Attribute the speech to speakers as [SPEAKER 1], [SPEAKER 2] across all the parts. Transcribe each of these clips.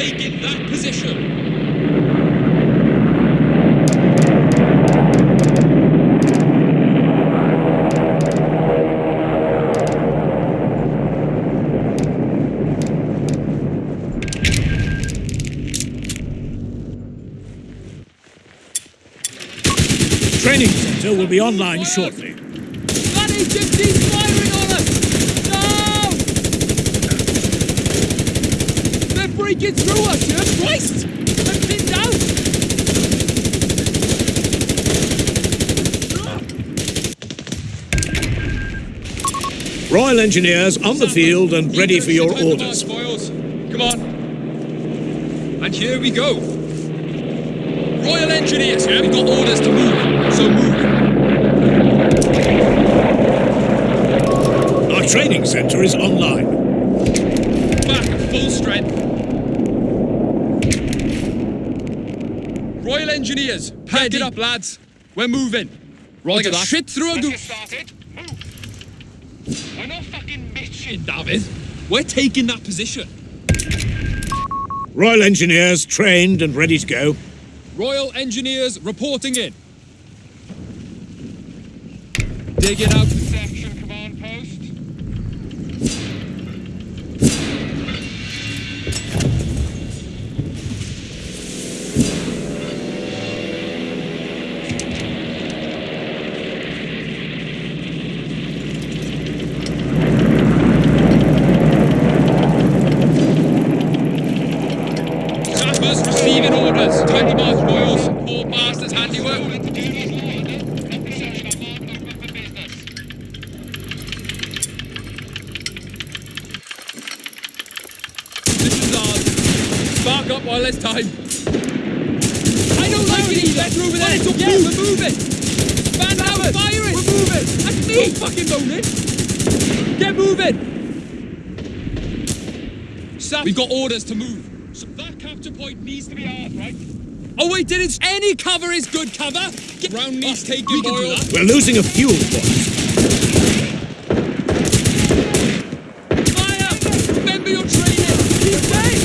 [SPEAKER 1] that position!
[SPEAKER 2] Training center will be online shortly.
[SPEAKER 1] That HMG's firing on us! No! They're breaking through us, you Christ! They're pinned out!
[SPEAKER 2] Royal Engineers on the field and ready for your orders.
[SPEAKER 1] Come on. And here we go. Royal Engineers, yeah? We've got orders to move, so move.
[SPEAKER 2] Our training center is online.
[SPEAKER 1] Back at full strength. Royal Engineers, pack it up, lads. We're moving. Rolling
[SPEAKER 3] Roger
[SPEAKER 1] a
[SPEAKER 3] that.
[SPEAKER 1] shit through a
[SPEAKER 3] Let's get started. Move. We're not fucking bitching.
[SPEAKER 1] David. We're taking that position.
[SPEAKER 2] Royal Engineers trained and ready to go.
[SPEAKER 1] Royal Engineers reporting in. Digging out.
[SPEAKER 3] Section command post.
[SPEAKER 1] Sappers receiving orders. 20 miles, Royals. Four bastards handiwork. This is ours. Spark up while there's time. I don't like it either. Better over there. It's yeah, we're moving. Stand out, fire it. We're moving. That's me. Don't fucking moaning. Get moving. Sap, we've got orders to move. So that capture point needs to be ours, right? Oh wait, did it? Any cover is good cover. Get round needs taking, we can do
[SPEAKER 2] Boyle.
[SPEAKER 1] that.
[SPEAKER 2] We're losing a fuel point.
[SPEAKER 1] Fire! Remember your training! Keep safe!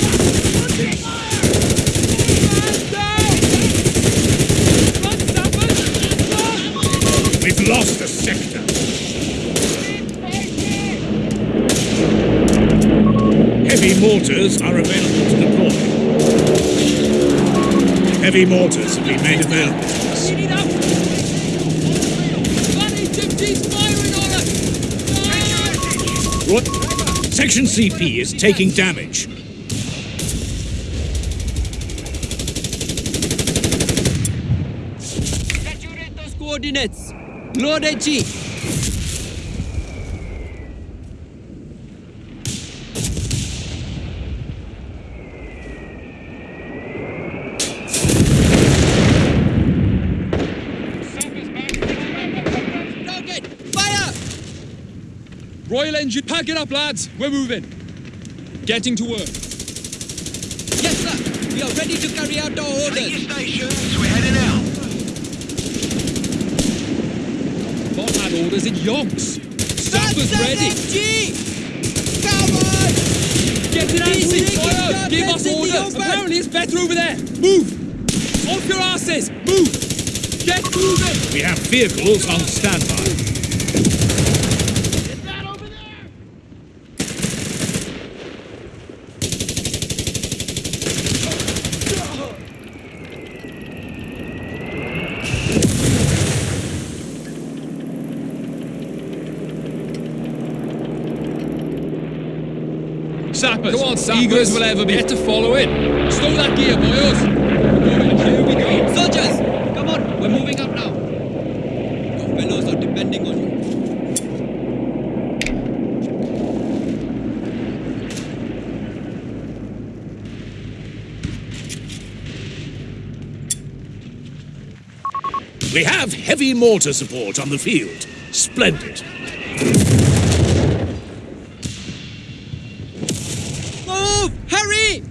[SPEAKER 1] Man down! Run, Stafford! Run!
[SPEAKER 2] We've lost a sector. Heavy mortars are available to deploy. Heavy mortars have been made available to us.
[SPEAKER 1] Lead it up! That HMG's firing on us!
[SPEAKER 2] Roy- Section CP is taking damage.
[SPEAKER 4] Saturate those coordinates. Load HE. Target! Fire!
[SPEAKER 1] Royal Engine, pack it up, lads! We're moving. Getting to work.
[SPEAKER 4] Yes, sir. We are ready to carry out our orders.
[SPEAKER 3] stations, we're heading out.
[SPEAKER 1] Bob had orders in yonks. Stafford's ready.
[SPEAKER 4] HE! Come on!
[SPEAKER 1] Get it out, fire! Give us orders! Apparently it's better over there! Move! Off your asses! Move! Get moving!
[SPEAKER 2] We have vehicles on standby.
[SPEAKER 1] Sappers. Go on, Sappers. Eager as will ever be. Get to follow it. Stow that gear, boys. Here we go.
[SPEAKER 4] Soldiers! Come on, we're moving up now. Your fellows are depending on you.
[SPEAKER 2] We have heavy mortar support on the field. Splendid.
[SPEAKER 4] Move! Hurry!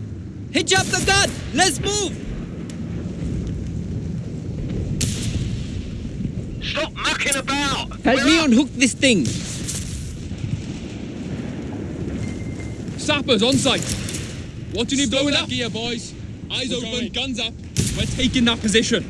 [SPEAKER 4] Hitch up the gun! Let's move!
[SPEAKER 3] Stop mucking about.
[SPEAKER 4] Help
[SPEAKER 3] We're
[SPEAKER 4] me
[SPEAKER 3] up.
[SPEAKER 4] unhook this thing.
[SPEAKER 1] Sappers on site. What do you need
[SPEAKER 3] Stow
[SPEAKER 1] blowing
[SPEAKER 3] that
[SPEAKER 1] up?
[SPEAKER 3] gear, boys. Eyes
[SPEAKER 1] We're
[SPEAKER 3] open,
[SPEAKER 1] going.
[SPEAKER 3] guns up.
[SPEAKER 1] We're taking that position.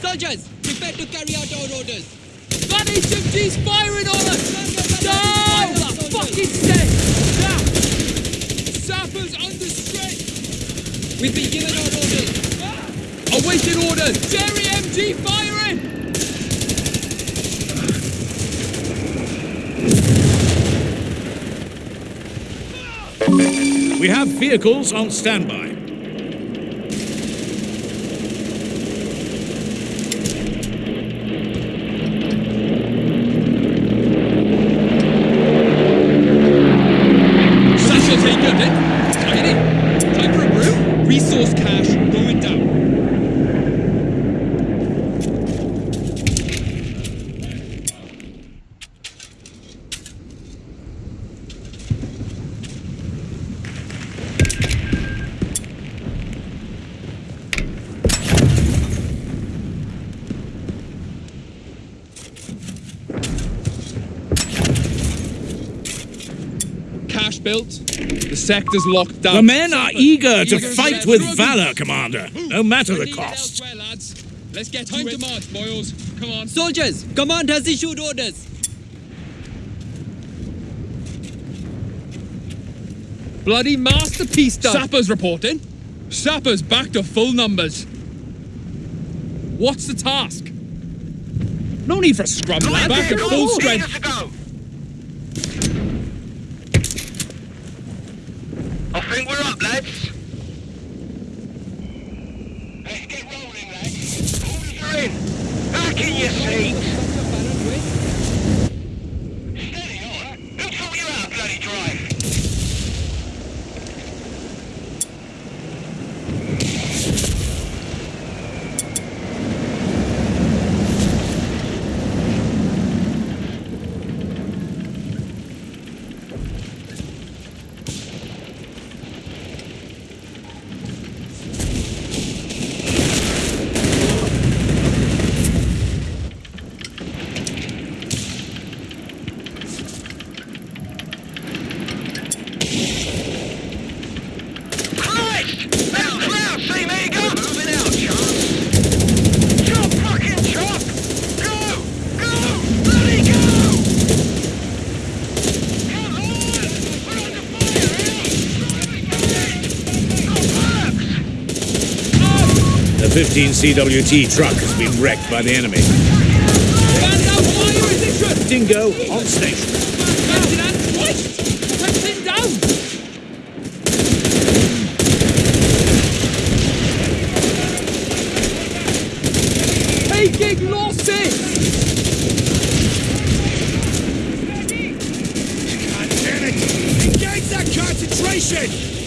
[SPEAKER 3] Soldiers, prepare to carry out our orders.
[SPEAKER 1] That HMG's firing Sap! Under strength!
[SPEAKER 3] We've been given our orders.
[SPEAKER 1] Awaiting orders! Jerry MG firing!
[SPEAKER 2] We have vehicles on standby.
[SPEAKER 1] Satchel taken, then. Tiny. Time for a brew?
[SPEAKER 3] Resource cache going down.
[SPEAKER 1] Cache built. The sector's locked down.
[SPEAKER 2] The men are eager to fight with valor, Commander, no matter the cost.
[SPEAKER 1] Let's get
[SPEAKER 3] Time
[SPEAKER 1] to
[SPEAKER 3] to march, boys. Come on.
[SPEAKER 5] Soldiers, command has issued orders.
[SPEAKER 1] Bloody masterpiece done. Sappers reporting. Sappers back to full numbers. What's the task? No need for a scrum, lad. Back to full strength.
[SPEAKER 4] to go. I think we're up, lads. Let's get rolling, lads. Orders are in. Back in your seats. Steady, all right. Who taught you how to bloody drive? Christ! Now, now, see me go! Moving out, Charles. Chop, fucking chop! Go! Go! Bloody go! Come on! We're under fire here!
[SPEAKER 2] The 15 CWT truck has been wrecked by the enemy.
[SPEAKER 1] Man down fire position.
[SPEAKER 2] Dingo on station.
[SPEAKER 1] Captain and twice. Captain down. Taking losses.
[SPEAKER 2] God it! Engage that concentration!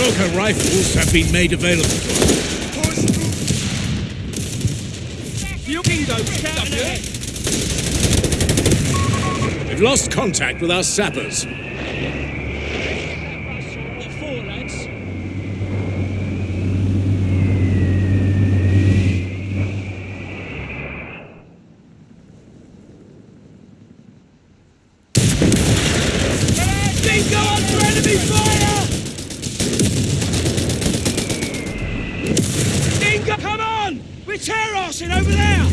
[SPEAKER 2] Gurkha rifles have been made available to us. We've lost contact with our sappers.
[SPEAKER 1] Dingo under enemy fire. Dingo, come on. We're tear arsing over there.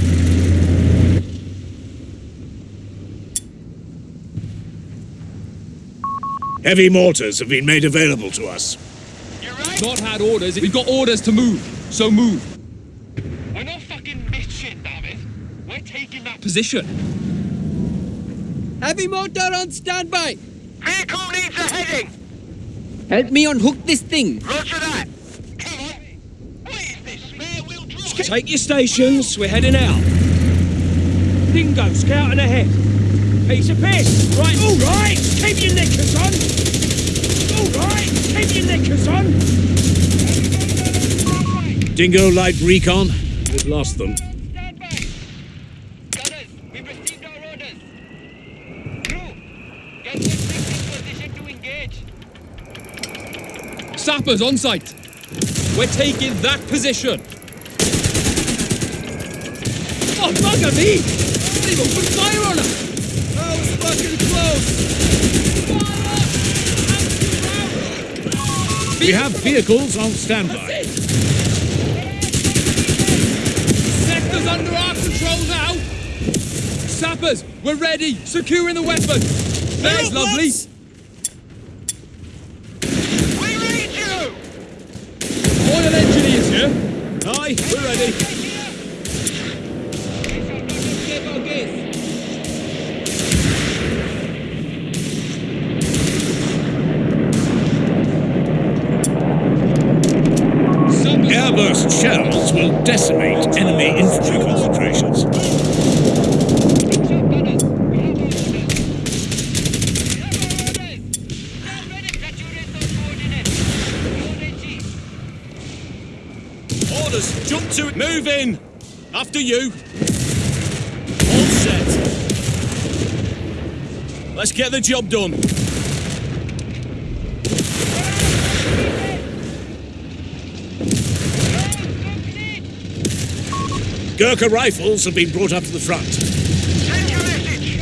[SPEAKER 2] Heavy mortars have been made available to us.
[SPEAKER 4] You right?
[SPEAKER 1] Not had orders. We've got orders to move. So move.
[SPEAKER 4] We're not fucking missed shit, David. We're taking that
[SPEAKER 1] Position.
[SPEAKER 5] Heavy mortar on standby.
[SPEAKER 4] vehicle needs a heading.
[SPEAKER 5] Help me unhook this thing.
[SPEAKER 4] Roger that. Come on. What is this? Spare wheel drive?
[SPEAKER 6] Take your stations, we're heading out. Dingo scouting ahead piece of piss. Right, all right, keep your knickers on. All right, keep your knickers on.
[SPEAKER 2] Dingo Light Recon, we've lost them.
[SPEAKER 4] Stand back. Gunners, we received our orders. Crew, get your position to engage.
[SPEAKER 1] Sappers on site. We're taking that position. Oh, bugger me! Not even put fire on
[SPEAKER 4] fucking close!
[SPEAKER 2] We have vehicles on standby.
[SPEAKER 1] Sector's under our control now! Sappers, we're ready! Securing the weapon! There's lovely!
[SPEAKER 3] We read you!
[SPEAKER 1] Royal Engineers here!
[SPEAKER 7] Aye, we're ready.
[SPEAKER 1] Sappers,
[SPEAKER 2] Airburst shells will decimate enemy infantry concentrations.
[SPEAKER 7] Orders, jump to it. Move in. After you. All set. Let's get the job done.
[SPEAKER 2] Gurkha rifles have been brought up to the front.
[SPEAKER 3] Send your message!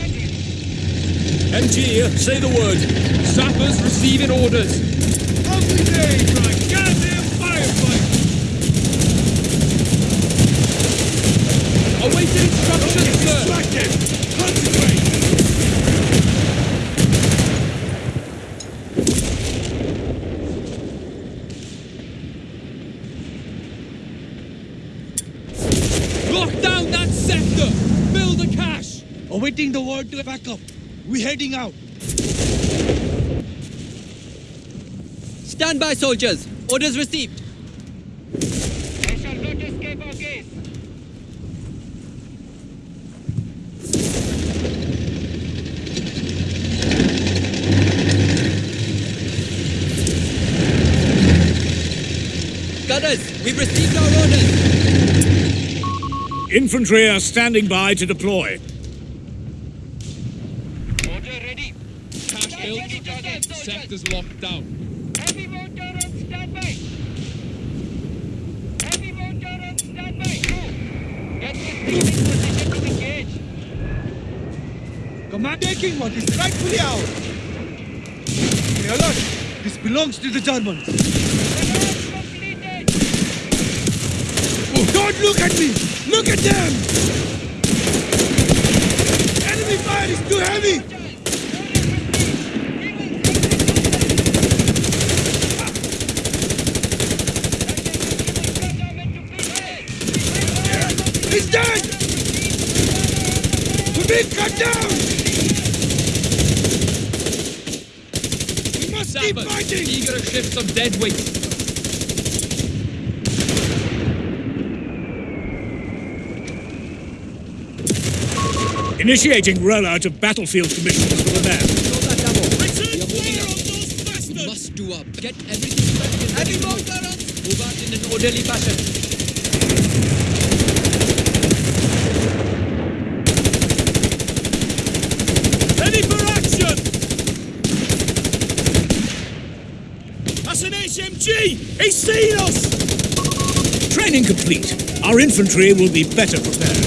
[SPEAKER 7] MG say the word.
[SPEAKER 1] sappers receiving orders.
[SPEAKER 7] Lovely day for a goddamn firefight.
[SPEAKER 1] Awaiting instructions, sir.
[SPEAKER 7] Distracted. Concentrate.
[SPEAKER 1] Lock down that sector! Build a cache!
[SPEAKER 8] Awaiting the word to back up. We heading out.
[SPEAKER 5] Stand by, soldiers. Orders received.
[SPEAKER 3] I shall not escape our gaze.
[SPEAKER 5] Gunners, we've received our orders.
[SPEAKER 2] Infantry are standing by to deploy.
[SPEAKER 3] Order ready.
[SPEAKER 1] Cache built. Sector's locked down.
[SPEAKER 3] Heavy mortar on standby. Heavy mortar on standby. Go. Get this thing in position to engage.
[SPEAKER 8] Command taking what is rightfully ours. Stay alert. This belongs to the Germans. Oh, don't look at me. Look at them. Enemy fire is too heavy. He's dead. We're being cut down. We must keep
[SPEAKER 1] Sappers,
[SPEAKER 8] fighting.
[SPEAKER 1] eager to shift some dead weight.
[SPEAKER 2] Initiating rollout of battlefield commissions for the men.
[SPEAKER 5] We must do our best. Get everything ready. Heavy mortar Move out in an orderly fashion.
[SPEAKER 7] Ready for action! That's He's seen us!
[SPEAKER 2] Training complete. Our infantry will be better prepared.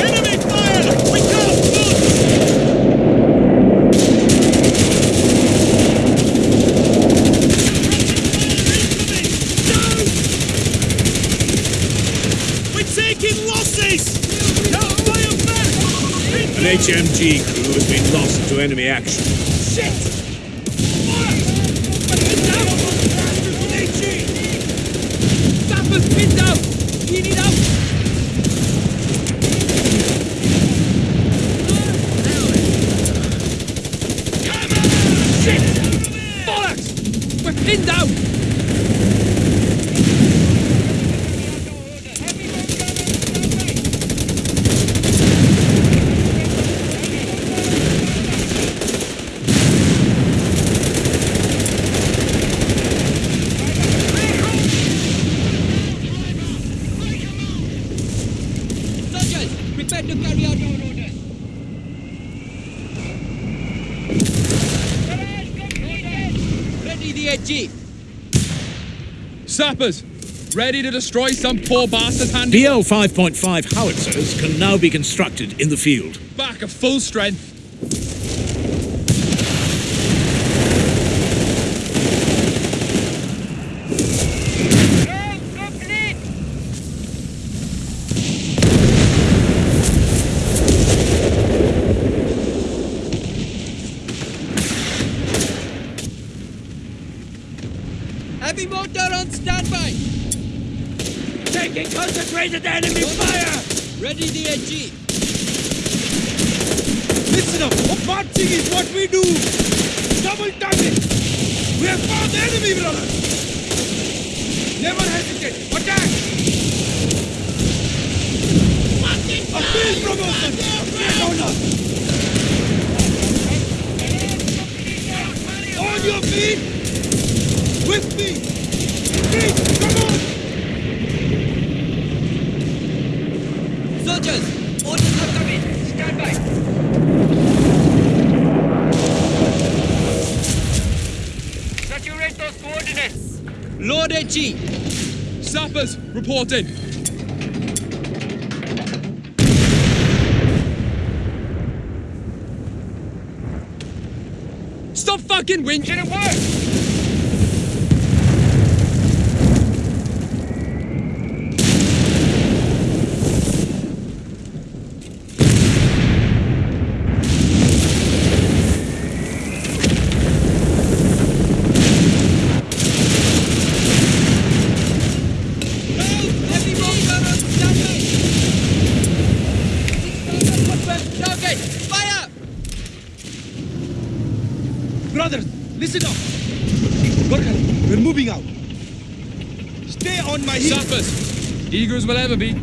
[SPEAKER 7] Enemy fire! We can't move! We're taking losses! Don't fire back!
[SPEAKER 2] HMG crew has been lost to enemy action.
[SPEAKER 1] Sappers pinned down! We need out! Shit! Bollocks! We're pinned down!
[SPEAKER 5] Soldiers, prepare to carry out our orders. Ready the HE.
[SPEAKER 1] Sappers, ready to destroy some poor bastard's handy.
[SPEAKER 2] BL 5.5 howitzers can now be constructed in the field.
[SPEAKER 1] Back at full strength.
[SPEAKER 5] Heavy mortar on standby.
[SPEAKER 7] Taking concentrated enemy fire!
[SPEAKER 5] Ready the HE.
[SPEAKER 8] Listen up! Marching is what we do! Double target! We have found the enemy, brother! Never hesitate! Attack! A field promotion! Get on us! On your feet! With me! Feet, come on!
[SPEAKER 5] Soldiers, orders have come in. Stand by.
[SPEAKER 3] Saturate those
[SPEAKER 5] Load HE.
[SPEAKER 1] Sappers, reporting. Stop fucking whinging!
[SPEAKER 3] Didn't work.
[SPEAKER 5] Heavy mortar on standby. Target. Fire.
[SPEAKER 8] Brothers, listen up! Gorkhan, we're moving out. Stay on my heels.
[SPEAKER 1] Sappers, as we'll ever be.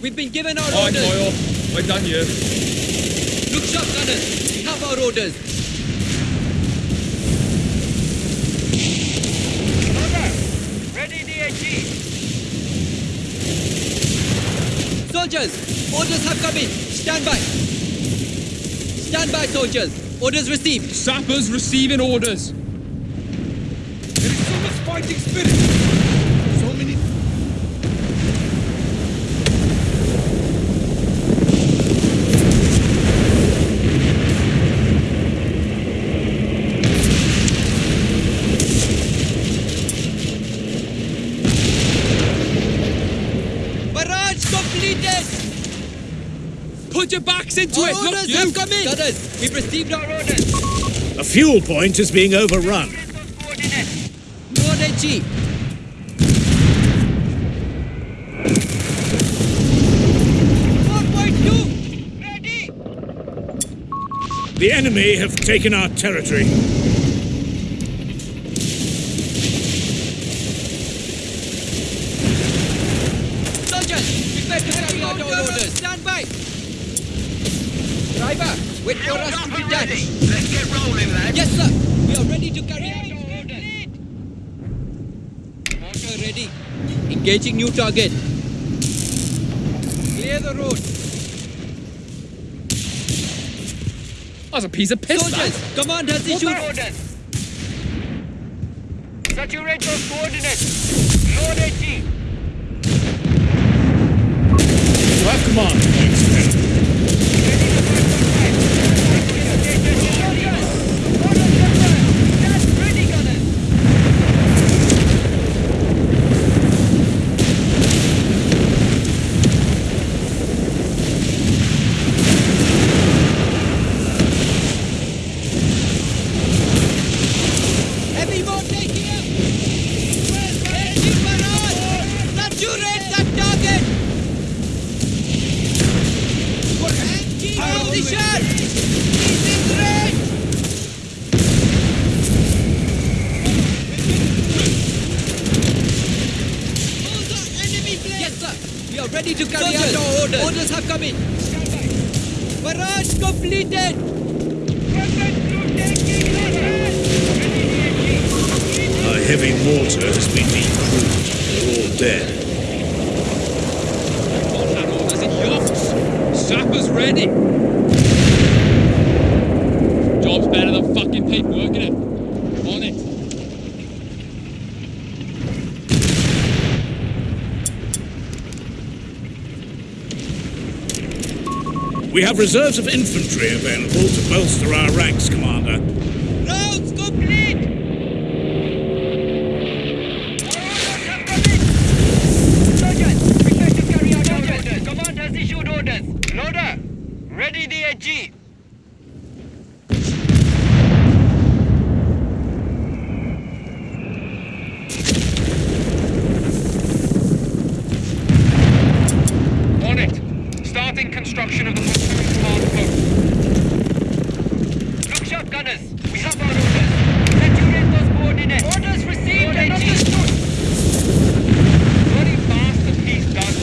[SPEAKER 5] We've been given our
[SPEAKER 1] Aye,
[SPEAKER 5] orders.
[SPEAKER 1] Doyle. We're done here.
[SPEAKER 5] Look sharp, gunners. We have our orders.
[SPEAKER 3] Over. Ready the
[SPEAKER 5] Soldiers, orders have come in. Stand by. Stand by, soldiers. Orders received.
[SPEAKER 1] Sappers receiving orders.
[SPEAKER 8] There is so much fighting spirit. So many.
[SPEAKER 5] Barrage completed.
[SPEAKER 1] Put your backs into
[SPEAKER 5] Our
[SPEAKER 1] it. Look,
[SPEAKER 5] orders
[SPEAKER 1] you.
[SPEAKER 5] have come in. Gunners, we've received our orders.
[SPEAKER 2] A fuel point is being overrun.
[SPEAKER 3] Saturate those coordinates.
[SPEAKER 5] Load HE. Four point two.
[SPEAKER 3] Ready.
[SPEAKER 2] The enemy have taken our territory.
[SPEAKER 5] Soldiers, prepare to carry out our orders. Stand by. Driver, wait for us to
[SPEAKER 3] Chopper
[SPEAKER 5] detach.
[SPEAKER 3] ready. Let's get rolling, lads.
[SPEAKER 5] Yes, sir. We are ready to carry out our orders. Mortar ready. Engaging new target. Clear the road.
[SPEAKER 1] That's a piece of piss. that.
[SPEAKER 5] Soldiers, command has issued.
[SPEAKER 3] More orders. Saturate those coordinates. Load HE.
[SPEAKER 2] You have command.
[SPEAKER 5] A Barrage completed!
[SPEAKER 2] Heavy mortar has been decrewed. They're all dead.
[SPEAKER 1] Sappers ready! Job's better than
[SPEAKER 2] We have reserves of infantry available to bolster our ranks, Commander.
[SPEAKER 5] Rounds complete!
[SPEAKER 3] Soldiers, prepare to carry out orders. Command has issued orders. Loader, ready the AG. On it. Starting construction of the platoon command post. Look sharp, gunners. We have our orders. Saturate those coordinates. Orders received and understood. Very fast and he's done.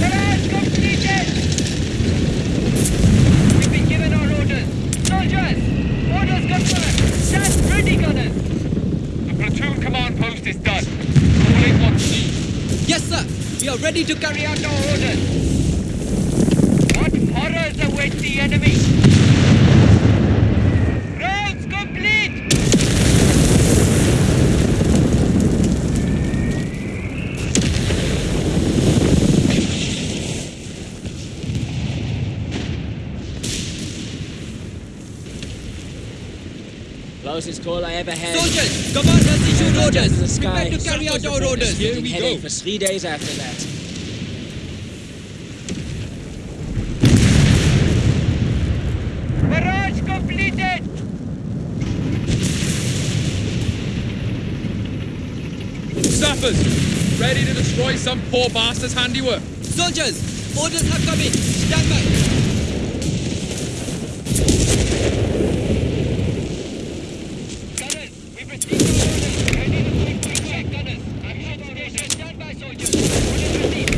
[SPEAKER 3] Barrage completed! We've been given our orders. Soldiers! Orders confirmed! Stand ready, gunners! The platoon command post is done. Calling on C.
[SPEAKER 5] Yes, sir. We are ready to carry out our orders.
[SPEAKER 3] What horrors await the enemy? Rounds complete!
[SPEAKER 9] Closest call I ever had.
[SPEAKER 5] Soldiers, command has issued orders.
[SPEAKER 9] To the sky.
[SPEAKER 5] Prepare to carry out our orders.
[SPEAKER 9] Here we go. For three days after that.
[SPEAKER 3] Barrage completed!
[SPEAKER 1] Sappers, ready to destroy some poor bastard's handiwork.
[SPEAKER 5] Soldiers, orders have come in. Stand by.
[SPEAKER 3] Gunners, we've received our orders. Ready to take quick gunners. I'm at. Stand by, soldiers. Orders received.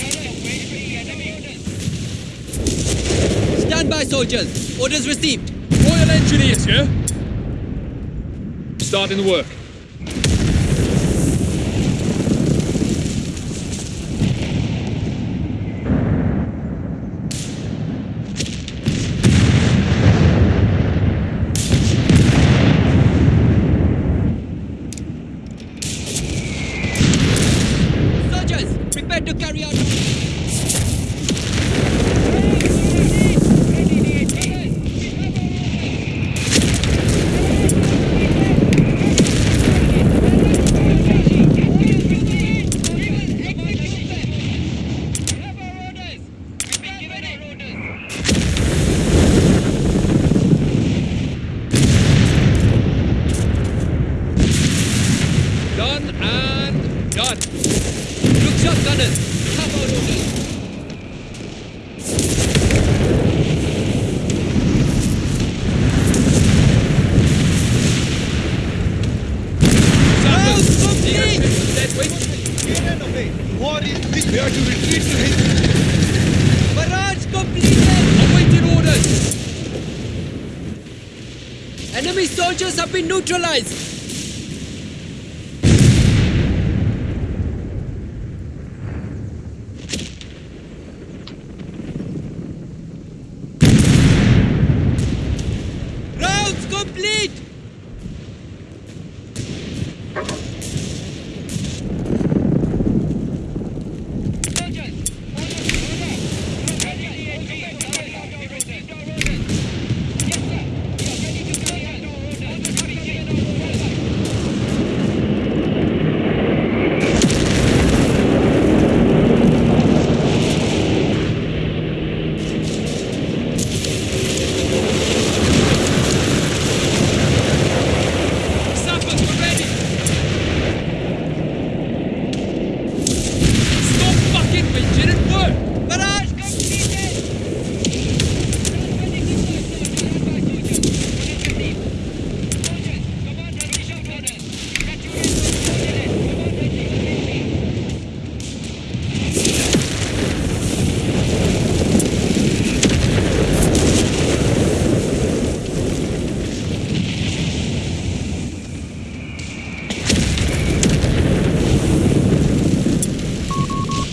[SPEAKER 3] Gunners, wait for the enemy orders.
[SPEAKER 5] Stand by, soldiers. Orders received.
[SPEAKER 1] Royal Engineers here. Starting the work.
[SPEAKER 5] Soldiers, prepare to carry out.
[SPEAKER 1] Done and done.
[SPEAKER 5] Look sharp, gunners. We have our orders.
[SPEAKER 1] Sappers,
[SPEAKER 5] complete.
[SPEAKER 1] leadership is dead weight.
[SPEAKER 8] War is big. We are to retreat to his.
[SPEAKER 5] Barrage completed.
[SPEAKER 1] Awaiting orders.
[SPEAKER 5] Enemy soldiers have been neutralized.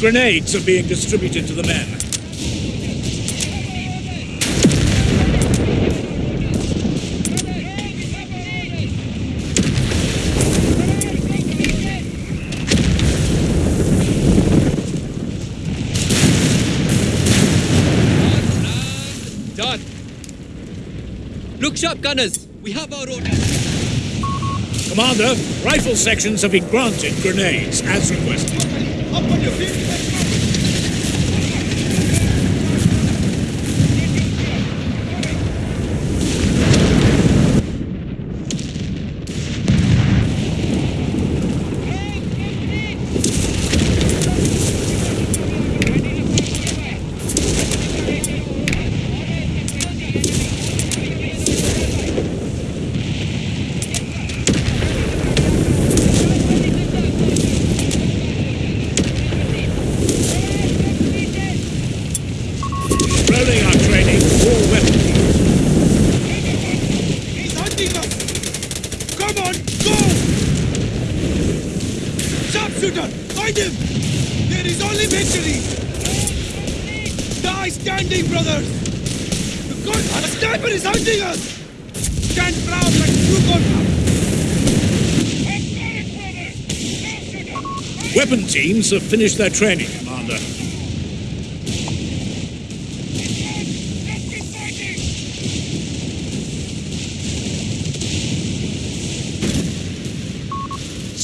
[SPEAKER 2] Grenades are being distributed to the men.
[SPEAKER 5] Done. Look sharp, gunners. We have our orders.
[SPEAKER 2] Commander, rifle sections have been granted grenades as requested.
[SPEAKER 8] Up on your feet.
[SPEAKER 2] Rolling our training, all weapon teams.
[SPEAKER 8] He's hunting us! Come on, go! Sharpshooter, find him! There is only victory! Die standing, brothers! The gun, the sniper is hunting us! Stand proud like true gunmen!
[SPEAKER 2] Weapon teams have finished their training, Commander.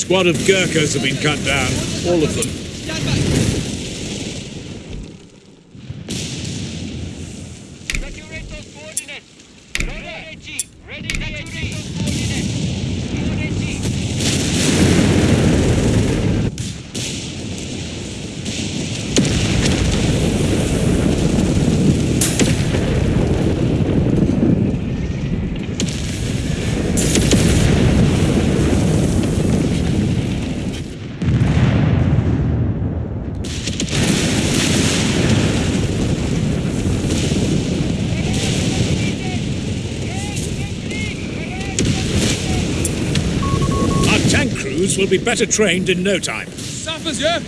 [SPEAKER 2] Squad of Gurkhas have been cut down, all of them.
[SPEAKER 5] Stand by.
[SPEAKER 3] Saturate those coordinates. Load AG. Ready to saturate those coordinates. Load AG.
[SPEAKER 2] Our tank crews will be better trained in no time.
[SPEAKER 1] Sappers, yeah?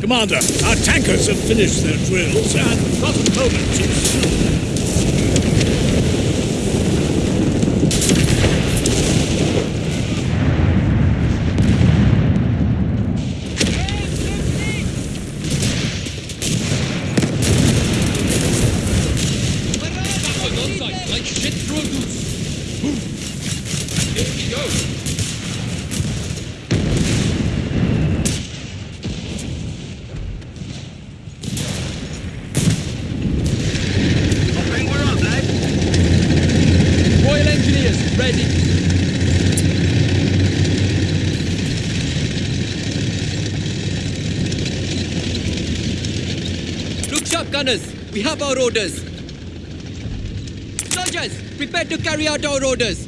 [SPEAKER 2] Commander, our tankers have finished their drills and not a moment too soon.
[SPEAKER 1] Sappers on site, like shit through a goose. Move. Here we go.
[SPEAKER 3] Hopping, we're up, lads.
[SPEAKER 5] Royal Engineers, ready. Look sharp, gunners. We have our orders. Soldiers, prepare to carry out our orders.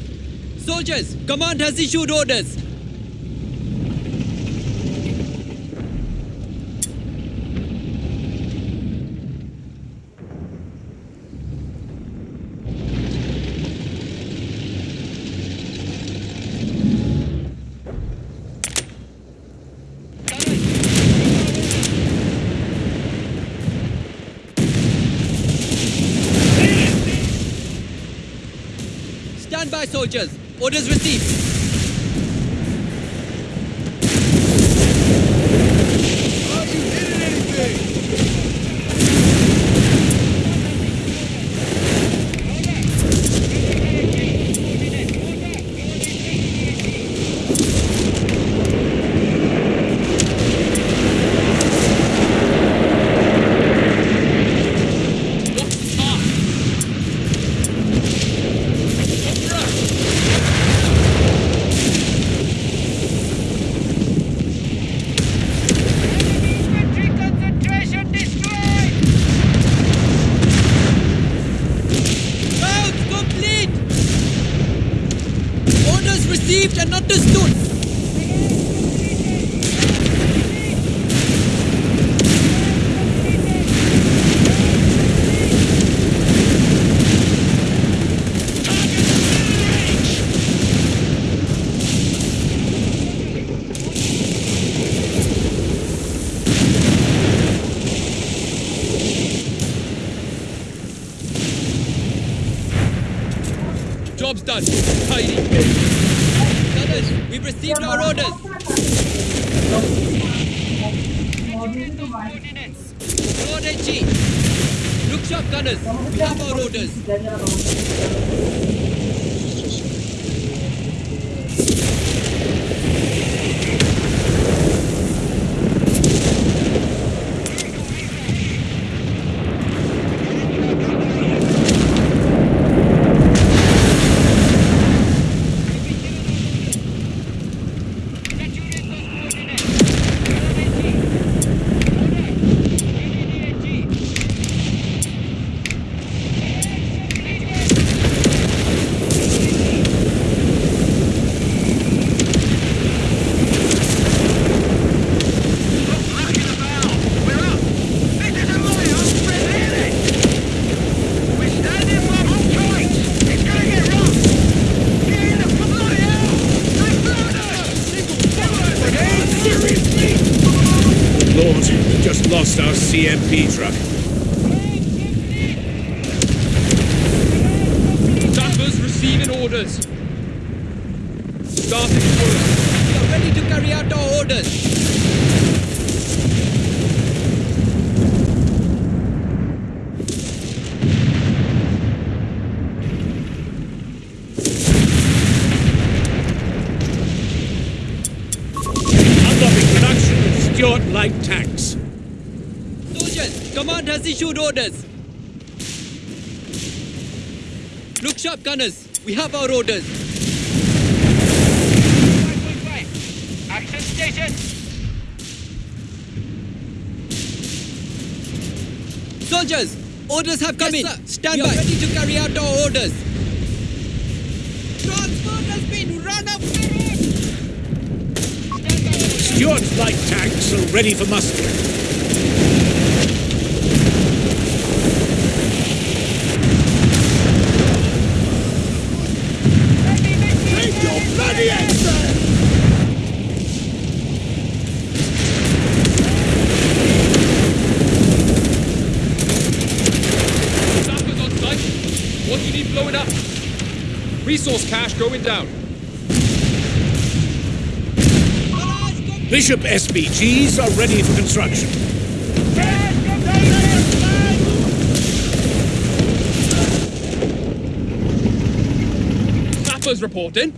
[SPEAKER 5] Soldiers, command has issued orders. Stand by, soldiers. Orders received.
[SPEAKER 8] Are you hitting anything?
[SPEAKER 1] What's time?
[SPEAKER 3] Infantry concentration destroyed.
[SPEAKER 5] received and understood.
[SPEAKER 1] Job's done. Tidy.
[SPEAKER 5] Gunners, we've received our orders. Lord HG. Look sharp, gunners. We have our orders.
[SPEAKER 4] Look at the bow. We're up. This isn't my home, Fred, really. We're standing by all tight. It's gonna get rough. Get in the bloody hell. They found us.
[SPEAKER 2] Seriously? Lord, we just lost our CMP truck.
[SPEAKER 1] Sappers receiving orders. Starting work.
[SPEAKER 5] We are ready to carry out our orders.
[SPEAKER 2] Unlocking production of Stuart light tanks.
[SPEAKER 5] Soldiers, command has issued orders. Look sharp, gunners. We have our orders.
[SPEAKER 4] Action station.
[SPEAKER 5] Soldiers, orders have come
[SPEAKER 3] Yes,
[SPEAKER 5] in.
[SPEAKER 3] sir.
[SPEAKER 5] Stand
[SPEAKER 3] We
[SPEAKER 5] by.
[SPEAKER 3] are
[SPEAKER 5] ready to carry out our orders.
[SPEAKER 3] Transport has been run up.
[SPEAKER 2] Stuart light tanks are ready for muster.
[SPEAKER 8] Take your bloody action!
[SPEAKER 1] Sappers on site. What do you need blowing up? Resource cache going down.
[SPEAKER 2] Bishop SPGs are ready for construction.
[SPEAKER 1] Sappers reporting.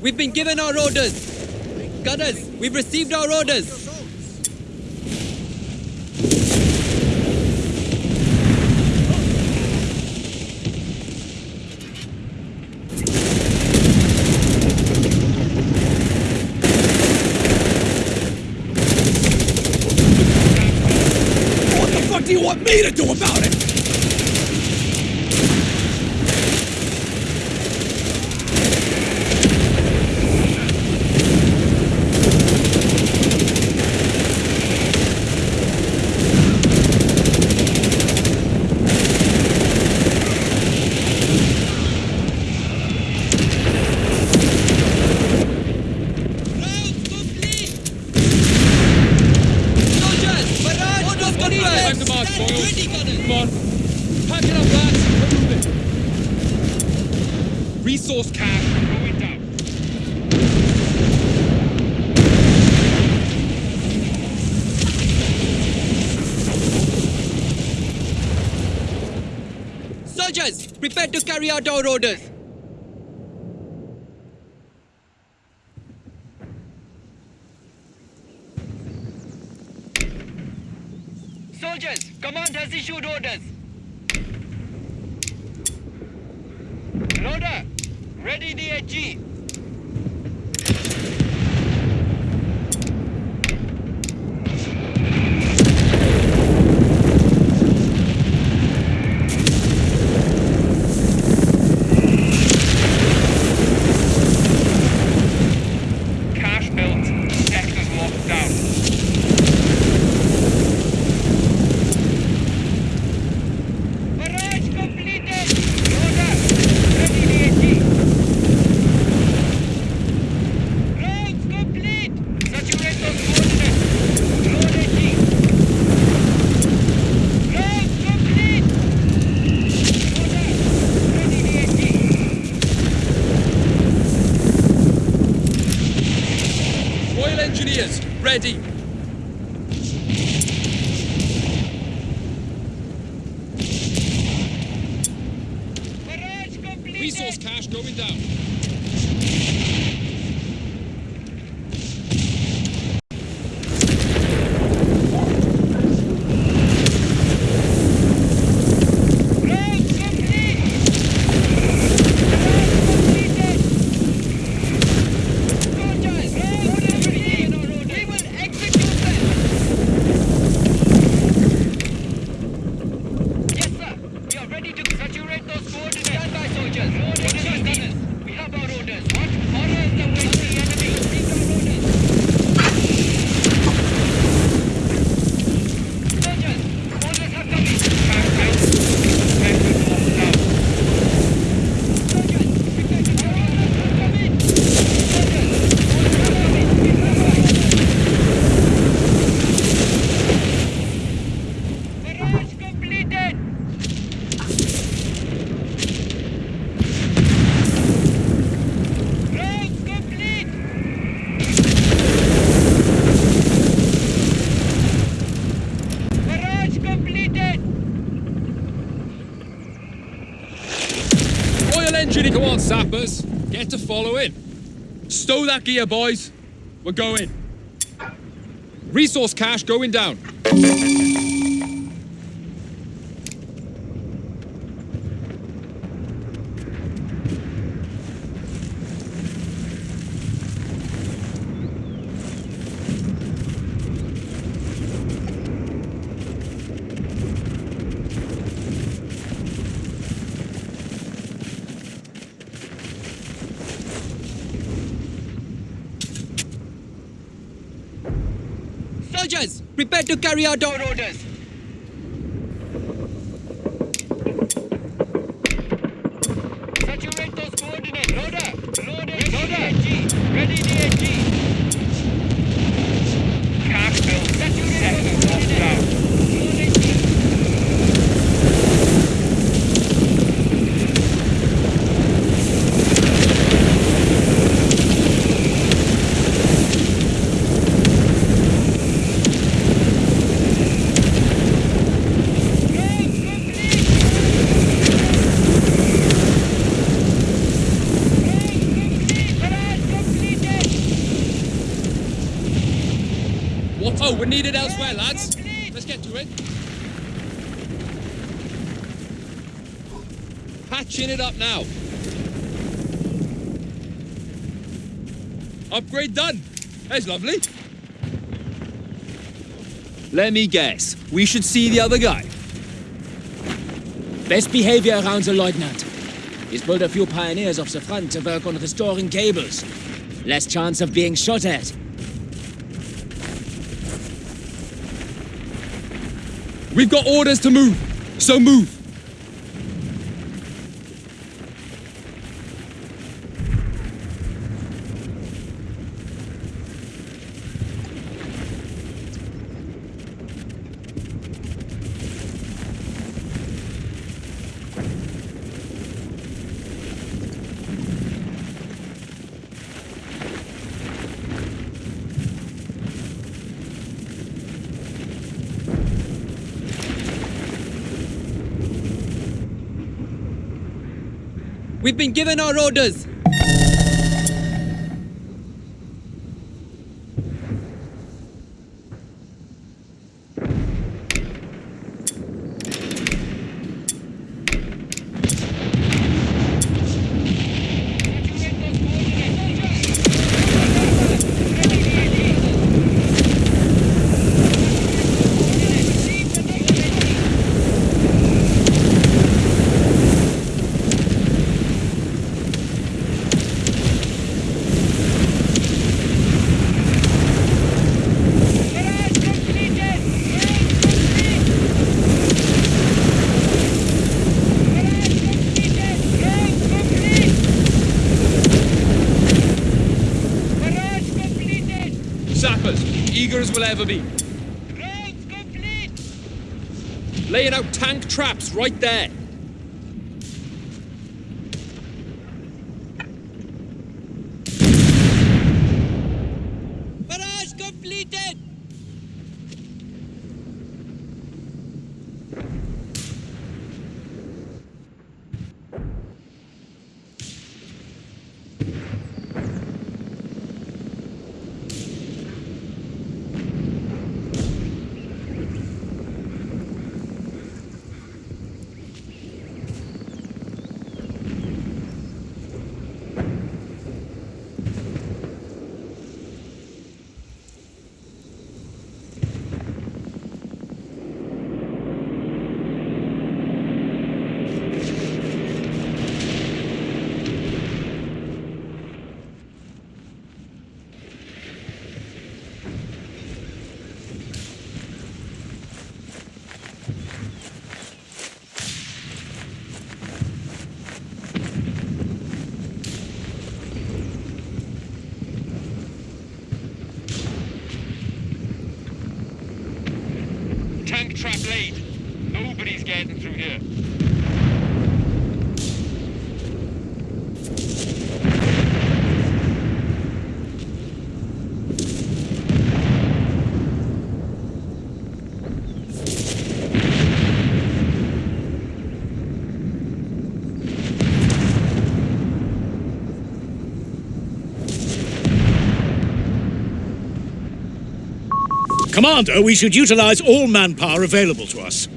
[SPEAKER 5] We've been given our orders. Gunners, we've received our orders.
[SPEAKER 8] What the fuck do you want me to do about it?
[SPEAKER 5] Soldiers, barrage, orders confirmed.
[SPEAKER 1] Time to march,
[SPEAKER 5] Stand
[SPEAKER 1] boys.
[SPEAKER 5] ready, gunners.
[SPEAKER 1] Come on. Pack it up, lads. We're moving. Resource cache going down.
[SPEAKER 5] Soldiers, prepare to carry out our orders.
[SPEAKER 1] Sappers. Get to follow following. Stow that gear, boys. We're going. Resource cache going down.
[SPEAKER 5] Soldiers, prepare to carry out our orders.
[SPEAKER 3] Saturate those coordinates. Loader. Loader. Loader. DAG. Ready DAG. Capital. Saturate those coordinates. Loading. Road complete. Barrage completed!
[SPEAKER 1] Oh, we're needed elsewhere, lads. Let's get to it. Patching it up now. Upgrade done. That's lovely.
[SPEAKER 9] Let me guess. We should see the other guy. Best behavior around the lieutenant. He's pulled a few pioneers off the front to work on restoring cables. Less chance of being shot at.
[SPEAKER 1] We've got orders to move, so move.
[SPEAKER 5] Given our orders.
[SPEAKER 3] Barrage completed! Road complete! Barrage completed! Road complete! Barrage completed!
[SPEAKER 1] Sappers, eager as we'll ever be. Laying out tank traps right there.
[SPEAKER 2] Commander, we should utilize all manpower available to us.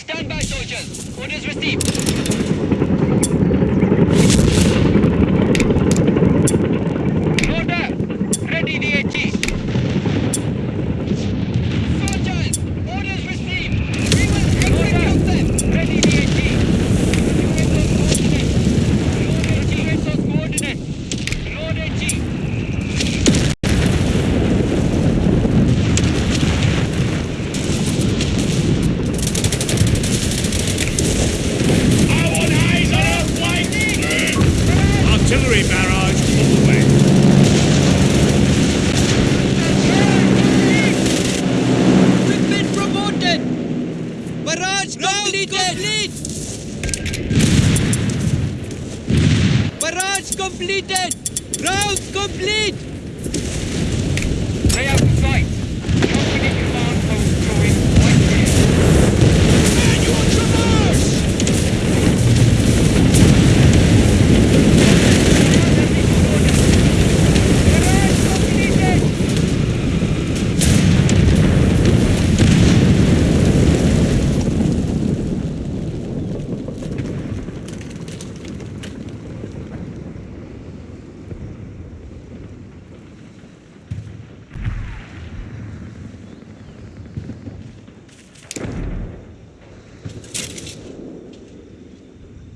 [SPEAKER 3] Stand by, soldiers. Orders received.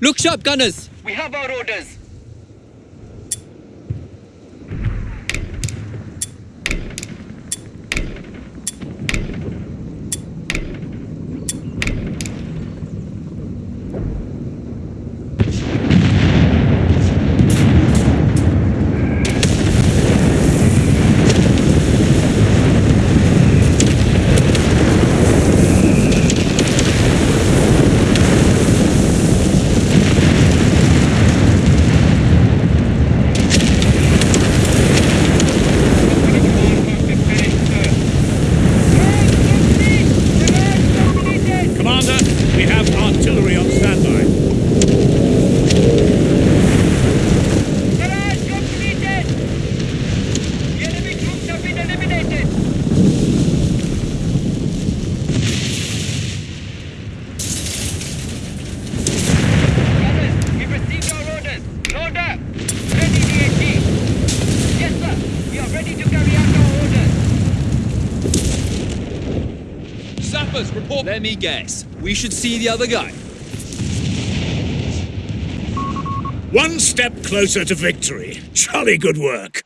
[SPEAKER 5] Look sharp, gunners.
[SPEAKER 3] We have our orders.
[SPEAKER 1] Me guess. We should see the other guy.
[SPEAKER 2] One step closer to victory. Jolly good work.